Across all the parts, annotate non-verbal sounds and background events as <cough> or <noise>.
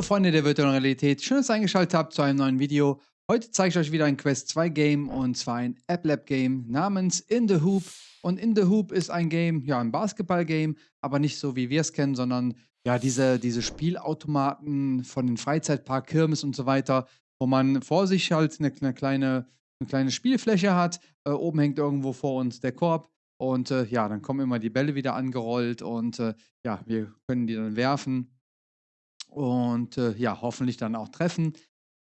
Hallo Freunde der virtuellen Realität, schön, dass ihr eingeschaltet habt zu einem neuen Video. Heute zeige ich euch wieder ein Quest 2 Game und zwar ein App Lab Game namens In the Hoop. Und In the Hoop ist ein Game, ja ein Basketball Game, aber nicht so wie wir es kennen, sondern ja diese, diese Spielautomaten von den Freizeitpark, Kirmes und so weiter, wo man vor sich halt eine, eine kleine, eine kleine Spielfläche hat. Äh, oben hängt irgendwo vor uns der Korb und äh, ja, dann kommen immer die Bälle wieder angerollt und äh, ja, wir können die dann werfen und äh, ja, hoffentlich dann auch treffen.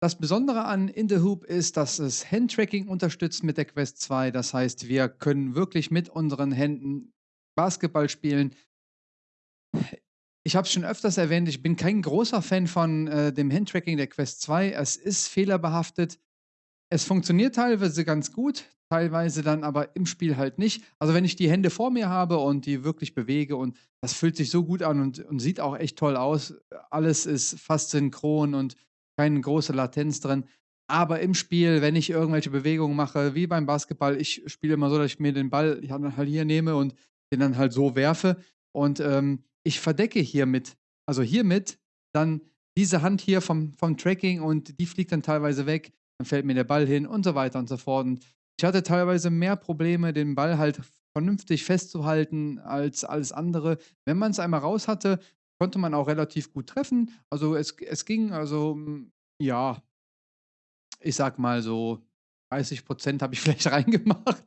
Das Besondere an In the Hoop ist, dass es Handtracking unterstützt mit der Quest 2. Das heißt, wir können wirklich mit unseren Händen Basketball spielen. Ich habe es schon öfters erwähnt, ich bin kein großer Fan von äh, dem Handtracking der Quest 2. Es ist fehlerbehaftet. Es funktioniert teilweise ganz gut, teilweise dann aber im Spiel halt nicht. Also wenn ich die Hände vor mir habe und die wirklich bewege und das fühlt sich so gut an und, und sieht auch echt toll aus. Alles ist fast synchron und keine große Latenz drin. Aber im Spiel, wenn ich irgendwelche Bewegungen mache, wie beim Basketball, ich spiele immer so, dass ich mir den Ball halt hier nehme und den dann halt so werfe. Und ähm, ich verdecke hiermit, also hiermit, dann diese Hand hier vom, vom Tracking und die fliegt dann teilweise weg. Dann fällt mir der Ball hin und so weiter und so fort. Und ich hatte teilweise mehr Probleme, den Ball halt vernünftig festzuhalten als alles andere. Wenn man es einmal raus hatte, konnte man auch relativ gut treffen. Also es, es ging, also hm, ja, ich sag mal so 30 Prozent habe ich <laughs> vielleicht reingemacht.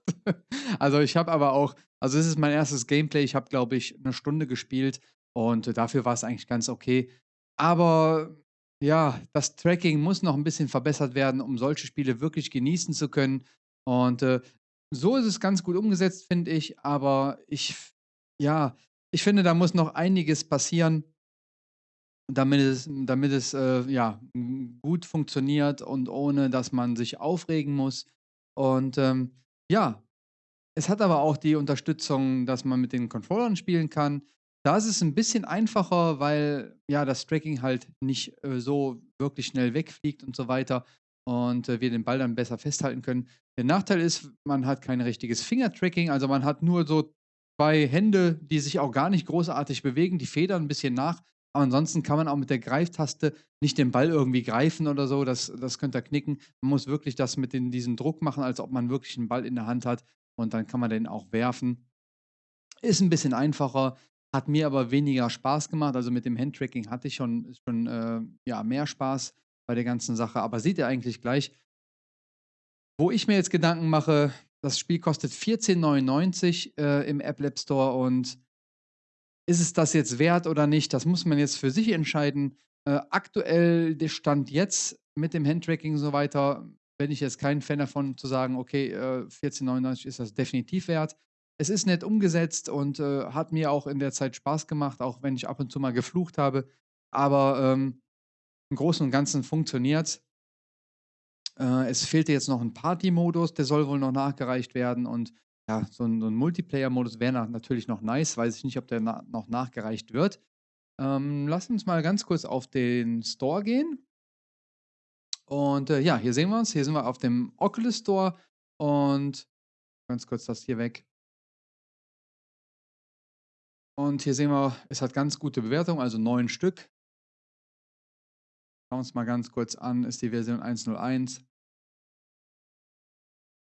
also ich habe aber auch, also es ist mein erstes Gameplay. Ich habe, glaube ich, eine Stunde gespielt und dafür war es eigentlich ganz okay. Aber ja, das Tracking muss noch ein bisschen verbessert werden, um solche Spiele wirklich genießen zu können. Und, äh, so ist es ganz gut umgesetzt, finde ich, aber ich ja, ich finde, da muss noch einiges passieren damit es damit es, äh, ja, gut funktioniert und ohne, dass man sich aufregen muss. Und, ähm, ja, es hat aber auch die Unterstützung, dass man mit den Controllern spielen kann. Da ist es ein bisschen einfacher, weil, ja, das Tracking halt nicht, äh, so wirklich schnell wegfliegt und so weiter und, äh, wir den Ball dann besser festhalten können. Der Nachteil ist, man hat kein richtiges Fingertracking, also man hat nur so zwei Hände, die sich auch gar nicht großartig bewegen, die federn ein bisschen nach, aber ansonsten kann man auch mit der Greiftaste nicht den Ball irgendwie greifen oder so, das das könnte knicken. Man muss wirklich das mit den diesem Druck machen, als ob man wirklich einen Ball in der Hand hat und dann kann man den auch werfen. Ist ein bisschen einfacher, hat mir aber weniger Spaß gemacht. Also, mit dem Handtracking hatte ich schon schon, äh, ja, mehr Spaß bei der ganzen Sache. Aber seht ihr eigentlich gleich, wo ich mir jetzt Gedanken mache, das Spiel kostet 14,99 äh, im App Lab Store und ist es das jetzt wert oder nicht? Das muss man jetzt für sich entscheiden. Äh, aktuell der Stand jetzt mit dem Handtracking und so weiter, bin ich jetzt kein Fan davon zu sagen, okay, äh, 14,99 ist das definitiv wert. Es ist nett umgesetzt und äh, hat mir auch in der Zeit Spaß gemacht, auch wenn ich ab und zu mal geflucht habe. Aber ähm, im Großen und Ganzen funktioniert äh, Es fehlte jetzt noch ein Party-Modus, der soll wohl noch nachgereicht werden und ja, so ein so 'n Multiplayer-Modus wäre na natürlich noch nice, weiß ich nicht, ob der na noch nachgereicht wird. Ähm, lass uns mal ganz kurz auf den Store gehen. Und, äh, ja, hier sehen wir uns. Hier sind wir auf dem Oculus Store und ganz kurz das hier weg. Und hier sehen wir, es hat ganz gute Bewertungen, also 9 Stück. Schauen wir uns mal ganz kurz an, ist die Version 1.01.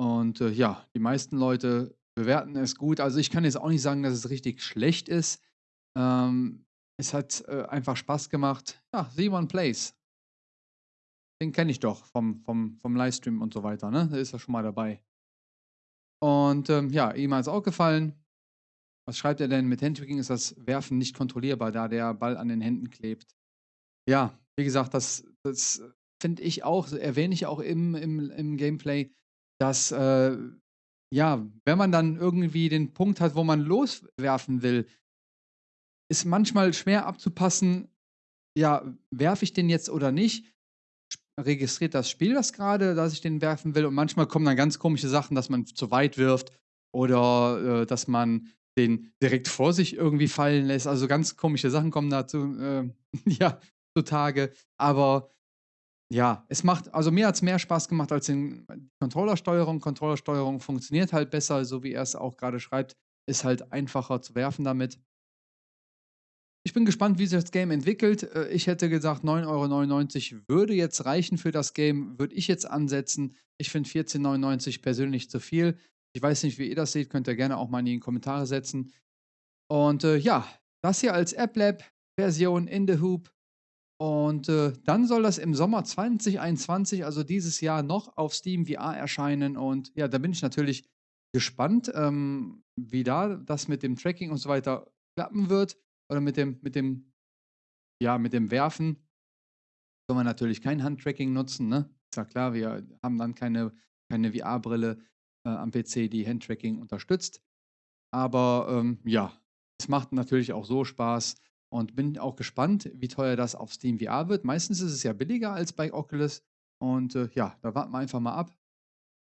Und äh, ja, die meisten Leute bewerten es gut. Also ich kann jetzt auch nicht sagen, dass es richtig schlecht ist. Ähm, es hat äh, einfach Spaß gemacht. Ja, Simon Plays. Den kenne ich doch vom, vom, vom Livestream und so weiter. Ne? Da ist er schon mal dabei. Und ähm, ja, ihm hat es auch gefallen. Was schreibt er denn? Mit Handtracking ist das Werfen nicht kontrollierbar, da der Ball an den Händen klebt. Ja, wie gesagt, das, das finde ich auch, erwähne ich auch im, im, im Gameplay, dass, äh, ja, wenn man dann irgendwie den Punkt hat, wo man loswerfen will, ist manchmal schwer abzupassen, ja, werfe ich den jetzt oder nicht? Registriert das Spiel das gerade, dass ich den werfen will? Und manchmal kommen dann ganz komische Sachen, dass man zu weit wirft oder äh, dass man den direkt vor sich irgendwie fallen lässt. Also ganz komische Sachen kommen dazu. Äh, <laughs> ja, zutage. Aber ja, es macht, also mir hat es mehr Spaß gemacht als in Controllersteuerung. Controllersteuerung funktioniert halt besser, so wie er es auch gerade schreibt. Ist halt einfacher zu werfen damit. ich bin gespannt, wie sich das Game entwickelt. Äh, ich hätte gesagt, 9,99 Euro würde jetzt reichen für das Game, würde ich jetzt ansetzen. Ich finde 14,99 Euro persönlich zu viel. Ich weiß nicht, wie ihr das seht, könnt ihr gerne auch mal in die Kommentare setzen. Und äh, ja, das hier als AppLab-Version in The Hoop. Und äh, dann soll das im Sommer 2021, also dieses Jahr, noch auf Steam VR erscheinen. Und ja, da bin ich natürlich gespannt, ähm, wie da das mit dem Tracking und so weiter klappen wird. Oder mit dem, mit dem, ja, mit dem Werfen. Soll man natürlich kein Handtracking nutzen, ne? Ist ja klar, wir haben dann keine, keine VR-Brille äh, am PC, die Handtracking unterstützt. Aber ähm, ja, es macht natürlich auch so Spaß und bin auch gespannt, wie teuer das auf Steam VR wird. Meistens ist es ja billiger als bei Oculus. Und äh, ja, da warten wir einfach mal ab.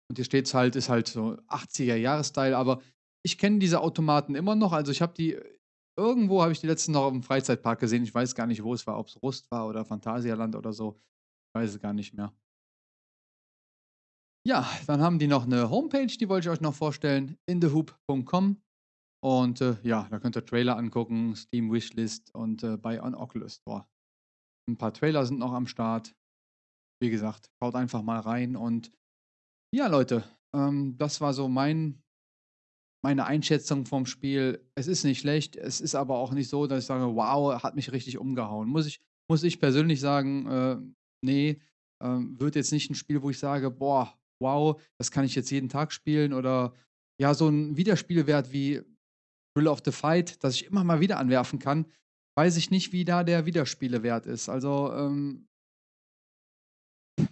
Und hier steht es halt, ist halt so 80er-Jahres-Style, aber ich kenne diese Automaten immer noch. Also ich habe die, irgendwo habe ich die letzten noch im Freizeitpark gesehen. Ich weiß gar nicht, wo es war, ob es Rust war oder Phantasialand oder so. Ich weiß es gar nicht mehr. Ja, dann haben die noch eine Homepage, die wollte ich euch noch vorstellen, inthehoop.com. Und äh, ja, da könnt ihr Trailer angucken, Steam Wishlist und äh, bei On Oculus Store. Ein paar Trailer sind noch am Start. Wie gesagt, schaut einfach mal rein und ja, Leute, ähm, das war so mein, meine Einschätzung vom Spiel. Es ist nicht schlecht, es ist aber auch nicht so, dass ich sage, wow, hat mich richtig umgehauen. Muss ich, muss ich persönlich sagen, äh, nee, äh, wird jetzt nicht ein Spiel, wo ich sage, boah, wow, das kann ich jetzt jeden Tag spielen oder ja, so ein Wiederspielwert wie Thrill of the Fight, das ich immer mal wieder anwerfen kann, weiß ich nicht, wie da der Wiederspielewert ist. Also ähm,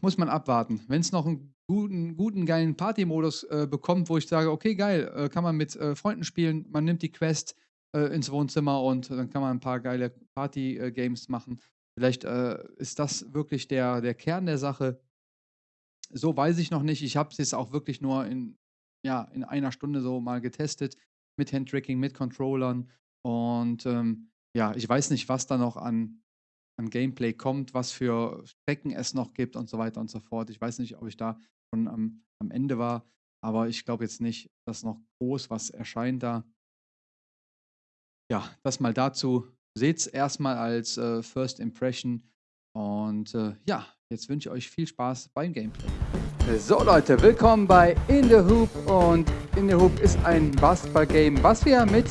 muss man abwarten. Wenn es noch einen guten, guten geilen Party-Modus äh, bekommt, wo ich sage, okay, geil, äh, kann man mit äh, Freunden spielen, man nimmt die Quest äh, ins Wohnzimmer und dann kann man ein paar geile Party-Games machen. Vielleicht äh, ist das wirklich der, der Kern der Sache. So weiß ich noch nicht. Ich habe es auch wirklich nur in, ja, in einer Stunde so mal getestet mit Handtracking, mit Controllern. Und ähm, ja, ich weiß nicht, was da noch an an Gameplay kommt, was für Strecken es noch gibt und so weiter und so fort. Ich weiß nicht, ob ich da schon am, am Ende war, aber ich glaube jetzt nicht, dass noch groß was erscheint da. Ja, das mal dazu. Seht es erstmal als äh, First Impression. Und äh, ja, jetzt wünsche ich euch viel Spaß beim Gameplay. So Leute, willkommen bei In the Hoop und In the Hoop ist ein Basketball-Game, was wir mit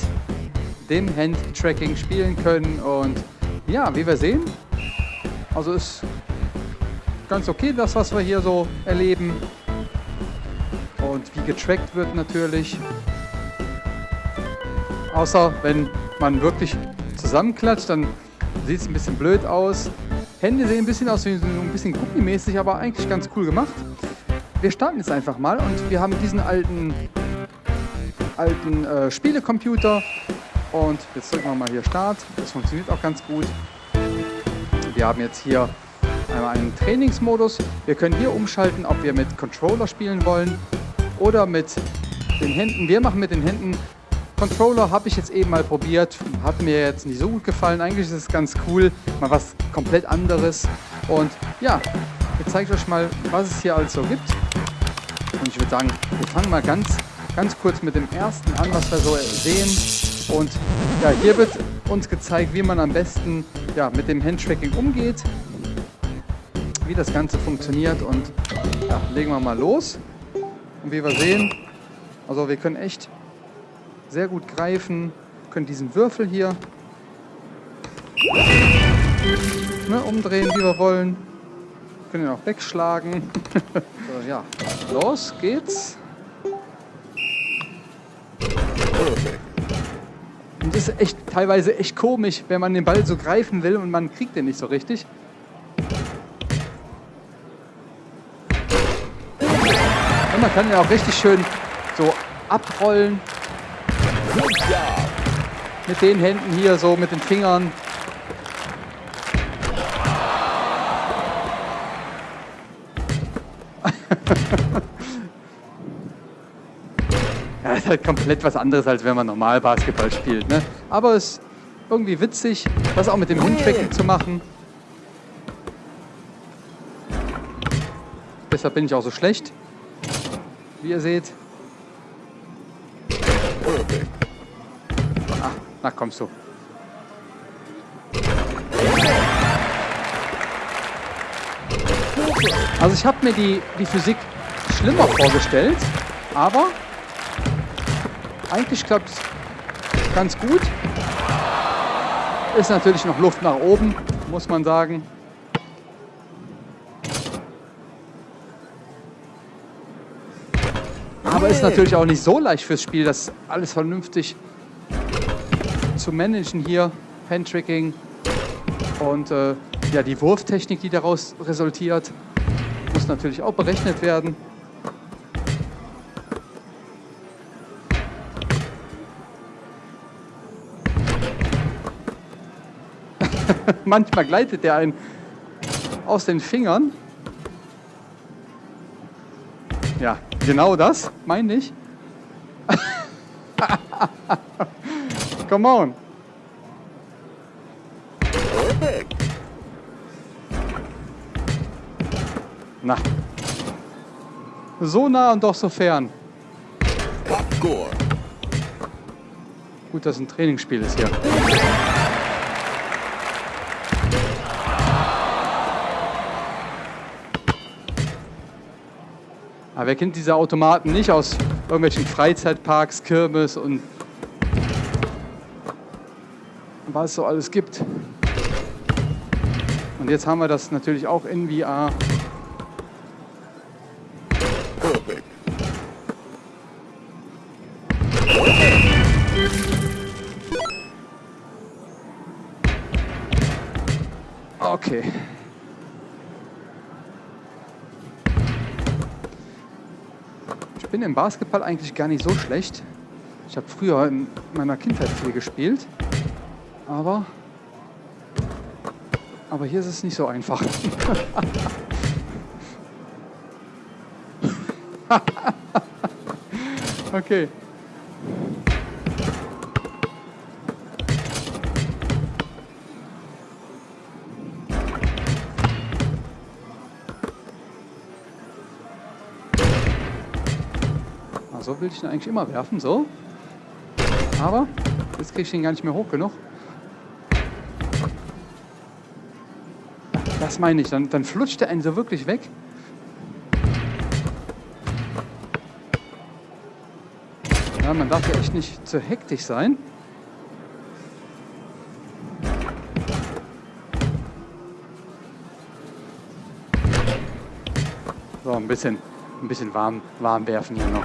dem Hand-Tracking spielen können und ja, wie wir sehen, also ist ganz okay, das, was wir hier so erleben. Und wie getrackt wird natürlich. Außer wenn man wirklich zusammenklatscht, dann sieht es ein bisschen blöd aus. Hände sehen ein bisschen aus wie ein bisschen gummimäßig, aber eigentlich ganz cool gemacht. Wir starten jetzt einfach mal und wir haben diesen alten, alten äh, Spielecomputer und jetzt drücken wir mal hier Start. Das funktioniert auch ganz gut. Wir haben jetzt hier einmal einen Trainingsmodus. Wir können hier umschalten, ob wir mit Controller spielen wollen oder mit den Händen. Wir machen mit den Händen. Controller habe ich jetzt eben mal probiert, hat mir jetzt nicht so gut gefallen. Eigentlich ist es ganz cool, mal was komplett anderes. Und ja, jetzt zeige ich euch mal, was es hier alles so gibt. Und ich würde sagen, wir fangen mal ganz, ganz kurz mit dem ersten an, was wir so sehen. Und ja, hier wird uns gezeigt, wie man am besten ja, mit dem Handtracking umgeht, wie das Ganze funktioniert und ja, legen wir mal los. Und wie wir sehen, also wir können echt sehr gut greifen, können diesen Würfel hier ne, umdrehen, wie wir wollen. Können ihn auch wegschlagen. <laughs> so, ja, los geht's. Und das ist echt teilweise echt komisch, wenn man den Ball so greifen will und man kriegt den nicht so richtig. Und man kann ja auch richtig schön so abrollen. Mit den Händen hier, so mit den Fingern. <laughs> ist halt komplett was anderes, als wenn man normal Basketball spielt. Ne? Aber es ist irgendwie witzig, das auch mit dem Handtracking zu machen. Deshalb bin ich auch so schlecht, wie ihr seht. Na, kommst du. Also ich habe mir die, die Physik schlimmer vorgestellt, aber eigentlich klappt es ganz gut. Ist natürlich noch Luft nach oben, muss man sagen. Aber ist natürlich auch nicht so leicht fürs Spiel, dass alles vernünftig zu managen hier. Handtracking und äh, ja, die Wurftechnik, die daraus resultiert, muss natürlich auch berechnet werden. <laughs> Manchmal gleitet der einen aus den Fingern. Ja, genau das meine ich. Come on. Na. So nah und doch so fern. Gut, dass ein Trainingsspiel ist hier. Aber wer kennt diese Automaten nicht aus irgendwelchen Freizeitparks, Kirmes und was es so alles gibt. Und jetzt haben wir das natürlich auch in VR. Okay. Ich bin im Basketball eigentlich gar nicht so schlecht. Ich habe früher in meiner Kindheit viel gespielt. Aber, aber hier ist es nicht so einfach. <laughs> okay. So will ich ihn eigentlich immer werfen, so. Aber jetzt kriege ich ihn gar nicht mehr hoch genug. Das meine ich, dann, dann flutscht der einen so wirklich weg. Ja, man darf ja echt nicht zu hektisch sein. So, ein bisschen, ein bisschen warm, warm werfen hier noch.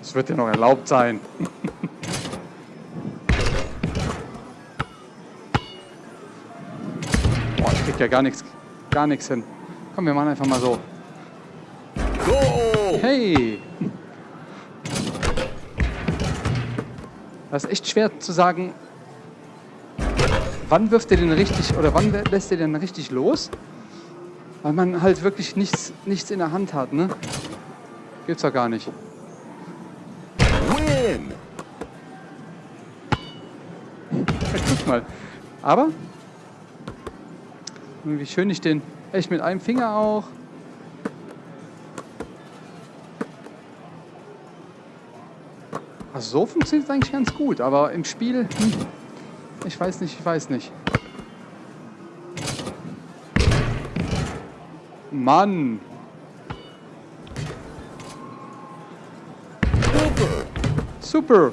Das wird ja noch erlaubt sein. Boah, ich krieg ja gar nichts, gar nichts hin. Komm, wir machen einfach mal so. Hey! Das ist echt schwer zu sagen, wann wirft er den richtig oder wann lässt er den richtig los? Weil man halt wirklich nichts, nichts in der Hand hat, ne? Gibt's doch gar nicht. Guck mal. Aber, wie schön ich den echt mit einem Finger auch. Also so funktioniert es eigentlich ganz gut, aber im Spiel, hm, ich weiß nicht, ich weiß nicht. Mann. Super.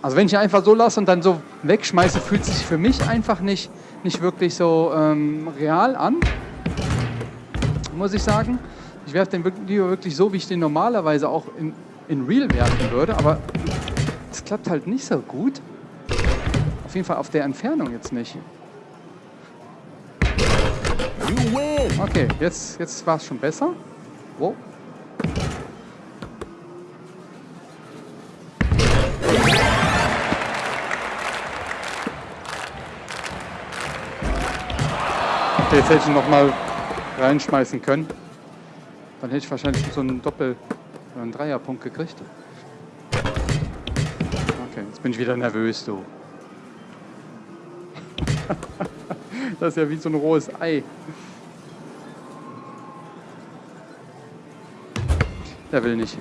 Also wenn ich ihn einfach so lasse und dann so wegschmeiße, fühlt sich für mich einfach nicht, nicht wirklich so ähm, real an, muss ich sagen. Ich werfe den Video wirklich so, wie ich den normalerweise auch in, in Real werfen würde, aber es klappt halt nicht so gut. Auf jeden Fall auf der Entfernung jetzt nicht. Okay, jetzt, jetzt war es schon besser. Wow. Jetzt hätte ich noch mal reinschmeißen können. Dann hätte ich wahrscheinlich so einen Doppel- oder einen Dreierpunkt gekriegt. Okay, jetzt bin ich wieder nervös, du. <laughs> das ist ja wie so ein rohes Ei. Der will nicht.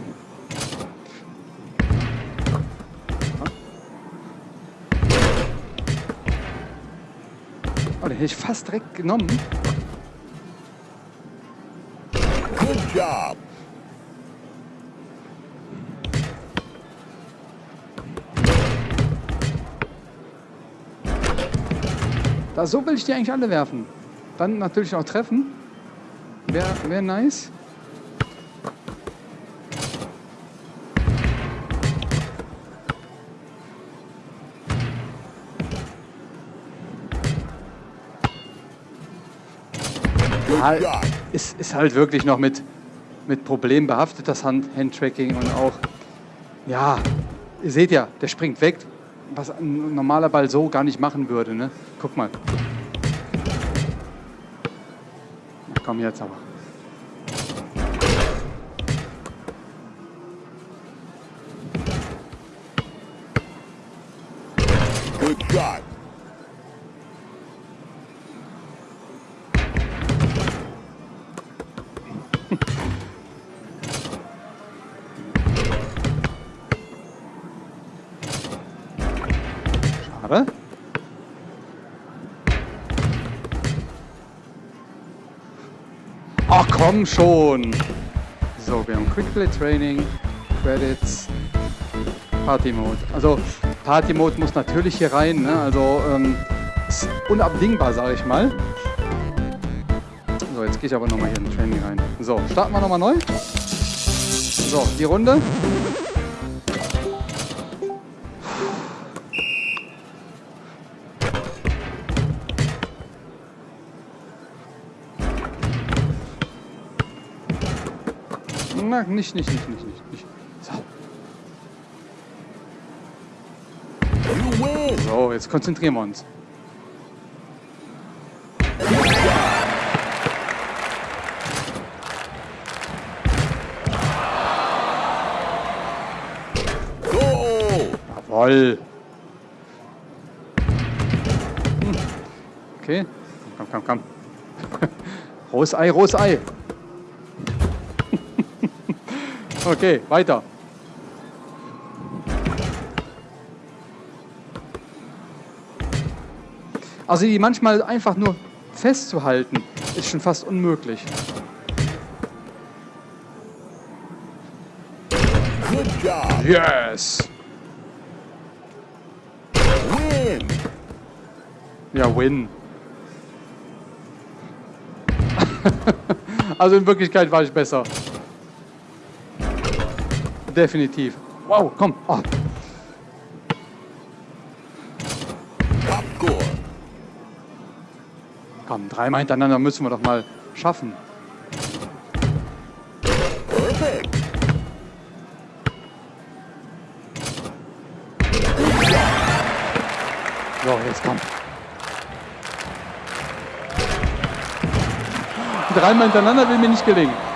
Hätte ich fast direkt genommen. Good job. Da so will ich die eigentlich alle werfen. Dann natürlich auch treffen. Wäre wär nice. Ja, ist, ist halt wirklich noch mit, mit Problemen behaftet, das Hand Handtracking und auch, ja, ihr seht ja, der springt weg, was ein normaler Ball so gar nicht machen würde. Ne? Guck mal. Na komm jetzt aber. Komm schon. So, wir haben Quickplay Training, Credits, Party Mode. Also Party Mode muss natürlich hier rein. Ne? Also ähm, ist unabdingbar, sage ich mal. So, jetzt gehe ich aber nochmal hier in Training rein. So, starten wir nochmal neu. So, die Runde. Na, nicht, nicht, nicht, nicht, nicht. nicht. So. So, jetzt konzentrieren wir uns. Goal. Jawoll. Hm. Okay. Komm, komm, komm. <laughs> Rohes Ei, rohes Ei. Okay, weiter. Also die manchmal einfach nur festzuhalten, ist schon fast unmöglich. Good job. Yes! Win. Ja, win. <laughs> also in Wirklichkeit war ich besser. Definitiv. Wow, komm. Oh, komm, dreimal hintereinander müssen wir doch mal schaffen. So, jetzt komm. Dreimal hintereinander will mir nicht gelingen.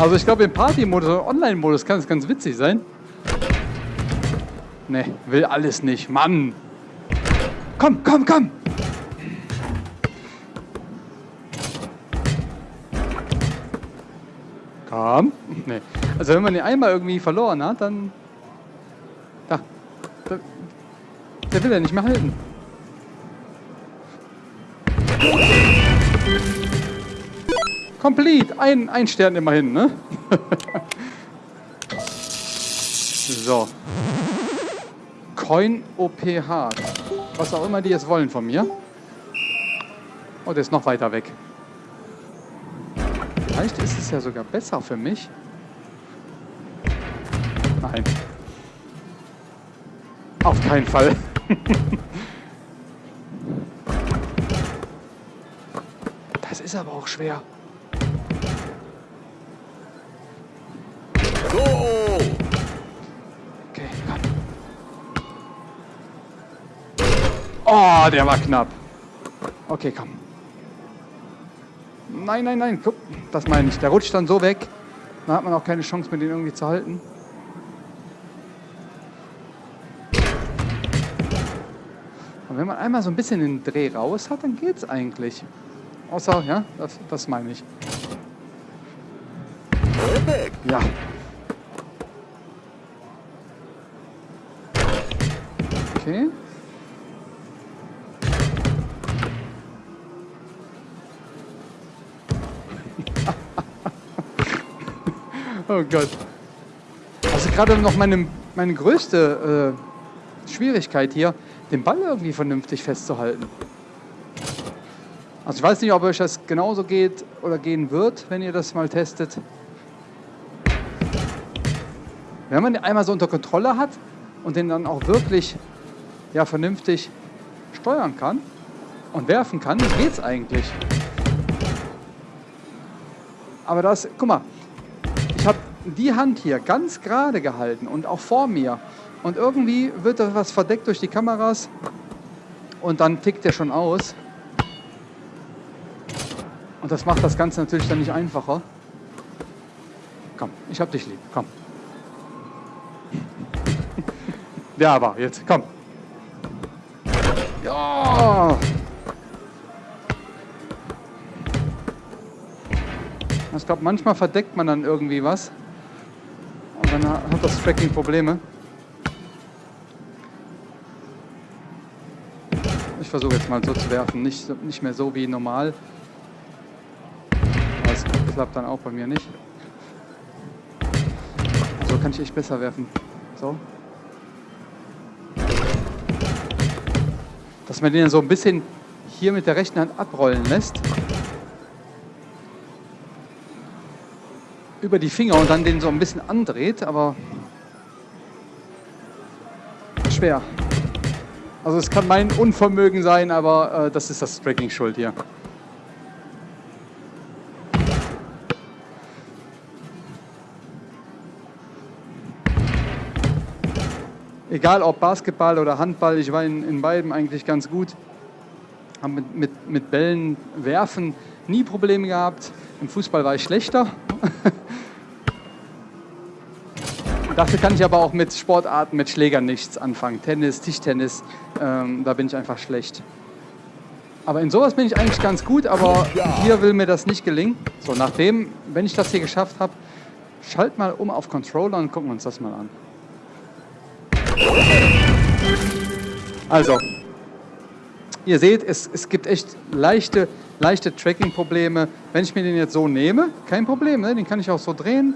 Also ich glaube im Party-Modus oder Online-Modus kann es ganz witzig sein. Ne, will alles nicht. Mann. Komm, komm, komm. Komm. Nee. Also wenn man den einmal irgendwie verloren hat, dann... Da. da der will ja nicht mehr halten. Complete. Ein, ein Stern immerhin, ne? <laughs> so. Coin OPH. Was auch immer die jetzt wollen von mir. Oh, der ist noch weiter weg. Vielleicht ist es ja sogar besser für mich. Nein. Auf keinen Fall. <laughs> das ist aber auch schwer. Oh, der war knapp. Okay, komm. Nein, nein, nein, guck, das meine ich. Der rutscht dann so weg. Dann hat man auch keine Chance, mit den irgendwie zu halten. Und wenn man einmal so ein bisschen den Dreh raus hat, dann geht's eigentlich. Außer, ja, das, das meine ich. Ja. Okay. Oh Gott. Also gerade noch meine, meine größte äh, Schwierigkeit hier, den Ball irgendwie vernünftig festzuhalten. Also ich weiß nicht, ob euch das genauso geht oder gehen wird, wenn ihr das mal testet. Wenn man den einmal so unter Kontrolle hat und den dann auch wirklich ja, vernünftig steuern kann und werfen kann, geht es eigentlich. Aber das, guck mal, die Hand hier ganz gerade gehalten und auch vor mir. Und irgendwie wird da was verdeckt durch die Kameras und dann tickt der schon aus. Und das macht das Ganze natürlich dann nicht einfacher. Komm, ich hab dich lieb, komm. <laughs> Ja, aber jetzt, komm. Ja! Ich glaube, manchmal verdeckt man dann irgendwie was. Hat das Tracking Probleme. Ich versuche jetzt mal so zu werfen, nicht, nicht mehr so wie normal. Das klappt dann auch bei mir nicht. So kann ich echt besser werfen. So. Dass man den so ein bisschen hier mit der rechten Hand abrollen lässt. Über die Finger und dann den so ein bisschen andreht, aber schwer. Also es kann mein Unvermögen sein, aber äh, das ist das Tracking schuld hier. egal ob Basketball oder Handball, ich war in, in beiden eigentlich ganz gut. Habe mit, mit, mit Bällen werfen nie Probleme gehabt. Im Fußball war ich schlechter. <laughs> Dafür kann ich aber auch mit Sportarten, mit Schlägern nichts anfangen. Tennis, Tischtennis, ähm, da bin ich einfach schlecht. Aber in sowas bin ich eigentlich ganz gut, aber hier will mir das nicht gelingen. So, nachdem, wenn ich das hier geschafft habe, schalt mal um auf Controller und gucken uns das mal an. Also, ihr seht, es, es gibt echt leichte, leichte Tracking-Probleme. Wenn ich mir den jetzt so nehme, kein Problem, ne? den kann ich auch so drehen.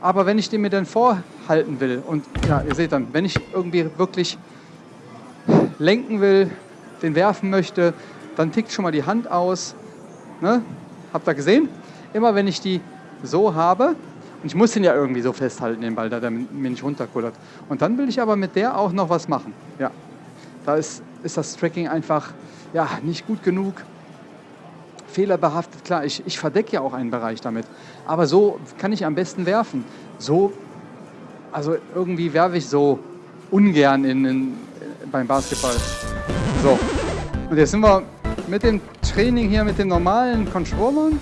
Aber wenn ich den mir dann vorhalten will und ja, ihr seht dann, wenn ich irgendwie wirklich lenken will, den werfen möchte, dann tickt schon mal die Hand aus. Ne? Habt ihr gesehen? Immer wenn ich die so habe, und ich muss den ja irgendwie so festhalten, den Ball, da der mir nicht runterkullert. Und dann will ich aber mit der auch noch was machen. Ja, da ist, ist das Tracking einfach ja, nicht gut genug. Fehlerbehaftet, klar, ich, ich verdecke ja auch einen Bereich damit. Aber so kann ich am besten werfen. So, also irgendwie werfe ich so ungern in, in, beim Basketball. So, und jetzt sind wir mit dem Training hier, mit den normalen Controllern.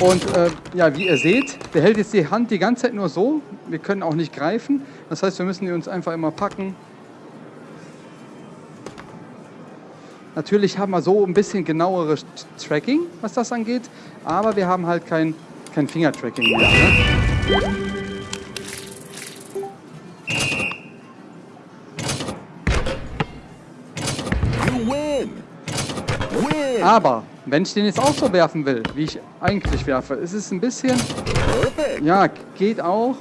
Und äh, ja, wie ihr seht, der hält jetzt die Hand die ganze Zeit nur so. Wir können auch nicht greifen. Das heißt, wir müssen die uns einfach immer packen. Natürlich haben wir so ein bisschen genaueres Tracking, was das angeht. Aber wir haben halt kein, kein Finger-Tracking mehr. Ne? Aber wenn ich den jetzt auch so werfen will, wie ich eigentlich werfe, ist es ein bisschen... Ja, geht auch.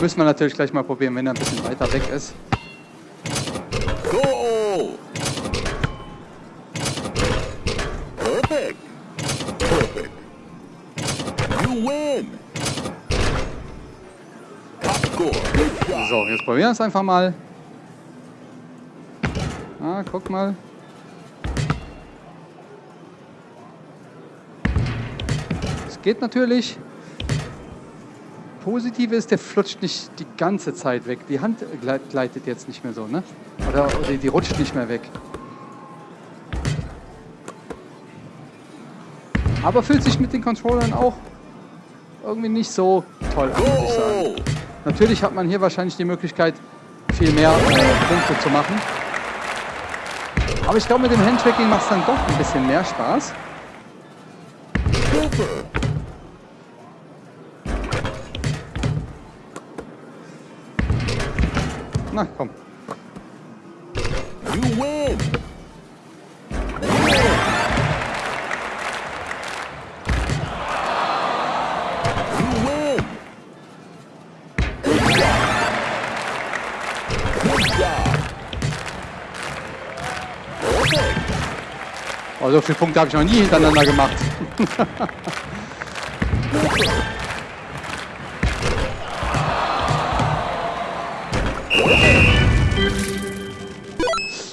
Müssen wir natürlich gleich mal probieren, wenn er ein bisschen weiter weg ist. So, jetzt probieren wir es einfach mal. Ah, guck mal. Geht natürlich. Positiv ist, der flutscht nicht die ganze Zeit weg. Die Hand gleitet jetzt nicht mehr so, ne? Oder, oder die rutscht nicht mehr weg. Aber fühlt sich mit den Controllern auch irgendwie nicht so toll an, muss ich sagen. Natürlich hat man hier wahrscheinlich die Möglichkeit, viel mehr Punkte zu machen. Aber ich glaube, mit dem Handtracking macht es dann doch ein bisschen mehr Spaß. Na, komm. Oh, so viele Punkte habe ich noch nie hintereinander gemacht. <laughs>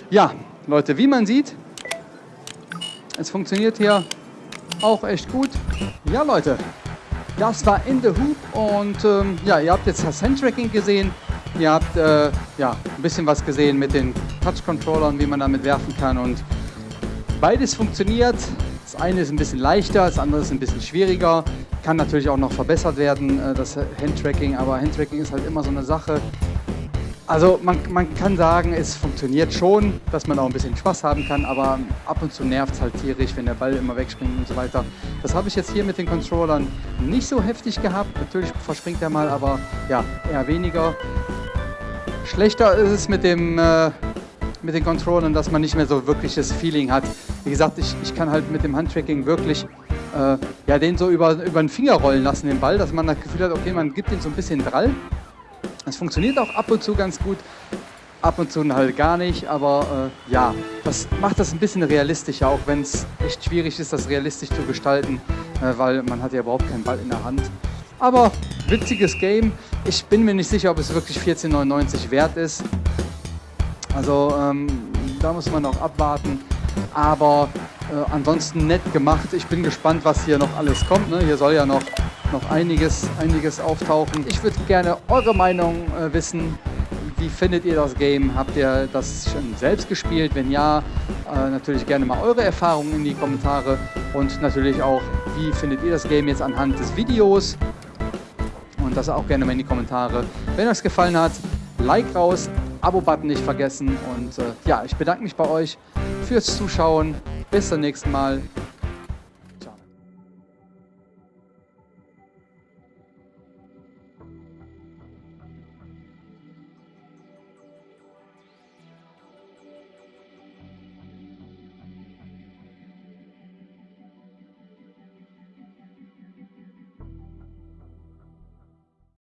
Ja, Leute, wie man sieht, es funktioniert hier auch echt gut. Ja, Leute, das war In The Hoop und ähm, ja, ihr habt jetzt das Handtracking gesehen. Ihr habt äh, ja, ein bisschen was gesehen mit den Touch-Controllern, wie man damit werfen kann und Beides funktioniert. Das eine ist ein bisschen leichter, das andere ist ein bisschen schwieriger. Kann natürlich auch noch verbessert werden, äh, das Handtracking, aber Handtracking ist halt immer so eine Sache. Also man, man kann sagen, es funktioniert schon, dass man auch ein bisschen Spaß haben kann, aber ab und zu nervt es halt tierisch, wenn der Ball immer wegspringt und so weiter. Das habe ich jetzt hier mit den Controllern nicht so heftig gehabt. Natürlich verspringt er mal, aber ja, eher weniger. Schlechter ist es mit dem äh, mit den Controllern, dass man nicht mehr so wirkliches Feeling hat. Wie gesagt, ich, ich kann halt mit dem Handtracking wirklich äh, ja, den so über, über den Finger rollen lassen, den Ball, dass man das Gefühl hat, okay, man gibt den so ein bisschen Drall. Es funktioniert auch ab und zu ganz gut, ab und zu halt gar nicht, aber äh, ja, das macht das ein bisschen realistischer, auch wenn es echt schwierig ist, das realistisch zu gestalten, äh, weil man hat ja überhaupt keinen Ball in der Hand. Aber witziges Game. Ich bin mir nicht sicher, ob es wirklich 14,99 wert ist. Also ähm, da muss man noch abwarten. Aber äh, ansonsten nett gemacht. Ich bin gespannt, was hier noch alles kommt. Ne? Hier soll ja noch, noch einiges, einiges auftauchen. Ich würde gerne eure Meinung äh, wissen. Wie findet ihr das Game? Habt ihr das schon selbst gespielt? Wenn ja, äh, natürlich gerne mal eure Erfahrungen in die Kommentare. Und natürlich auch, wie findet ihr das Game jetzt anhand des Videos? Und das auch gerne mal in die Kommentare. Wenn euch gefallen hat, Like raus, Abo-Button nicht vergessen. Und äh, ja, ich bedanke mich bei euch fürs Zuschauen. Bis zum nächsten Mal.